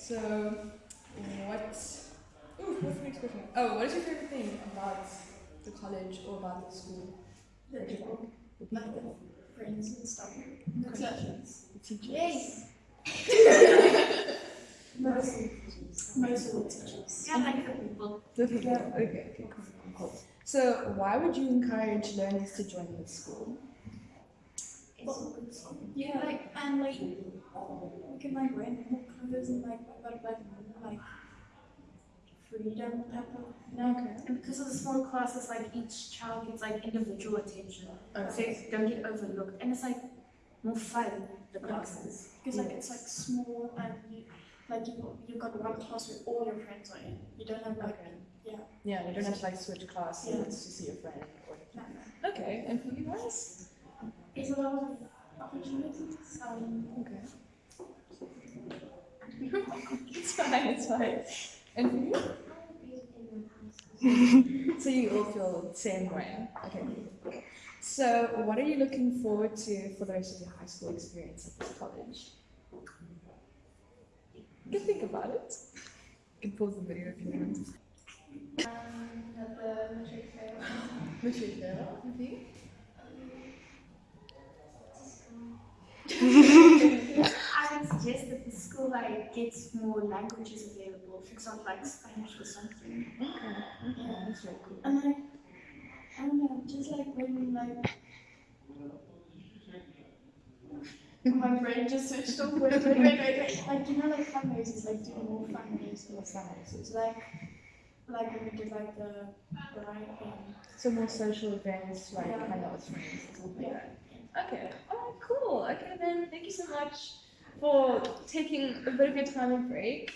Okay, that's good. So, what? Ooh, what's the next question? Oh, what is your favorite thing about the college or about the school? The people, The like people, the friends and stuff. The teachers. the teachers. Yes. Mostly, mostly the teachers. Yeah, like the people. The people. Okay, okay, cool, cool. So, why would you encourage learners to join the school? It's a good school. Yeah, like and like we can like rent more clothes and like but like like freedom type of you know. Okay. And because of the small classes, like each child gets like individual attention. So they don't get overlooked. And it's like more fun, the classes. Because like it's like small and you like you you've got one class where all your friends are in. You don't have like Okay. yeah. Yeah, you don't have to like switch classes Yeah. to see your friend. Or... no, no. Okay, and for you guys? It's a lot of opportunities. Um, Okay. it's fine, it's fine. And for you? so you all feel the same way. Okay. So what are you looking forward to for the rest of your high school experience at this college? You can think about it. You can pause the video if you want. um, at the matric fair. Matric fair. And for you? I would suggest that the school like gets more languages available, for example, like Spanish or something. Okay. Okay, that's very cool. And like I don't know, just like when like my brain just switched off. Wait, wait, wait, wait. Like you know, like fundraisers, like doing more fundraisers. What's? It's like like when we did like the the right thing. So more social events, like Yeah. hang out with friends and stuff like Yeah. that. Okay. Oh, cool. Okay, then thank you so much for taking a bit of your time and break